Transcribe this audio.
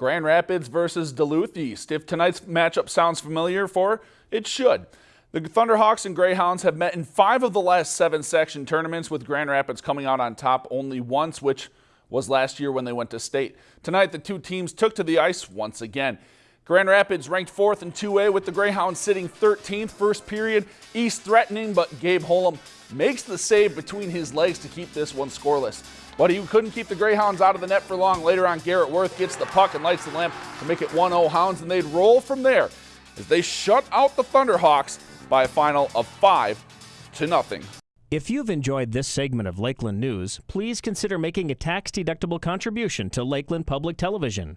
Grand Rapids versus Duluth East. If tonight's matchup sounds familiar for, it should. The Thunderhawks and Greyhounds have met in five of the last seven section tournaments, with Grand Rapids coming out on top only once, which was last year when they went to state. Tonight, the two teams took to the ice once again. Grand Rapids ranked fourth in 2A with the Greyhounds sitting 13th first period. East threatening, but Gabe Holm makes the save between his legs to keep this one scoreless. But he couldn't keep the Greyhounds out of the net for long. Later on, Garrett Worth gets the puck and lights the lamp to make it 1-0 Hounds, and they'd roll from there as they shut out the Thunderhawks by a final of 5 to nothing. If you've enjoyed this segment of Lakeland News, please consider making a tax-deductible contribution to Lakeland Public Television.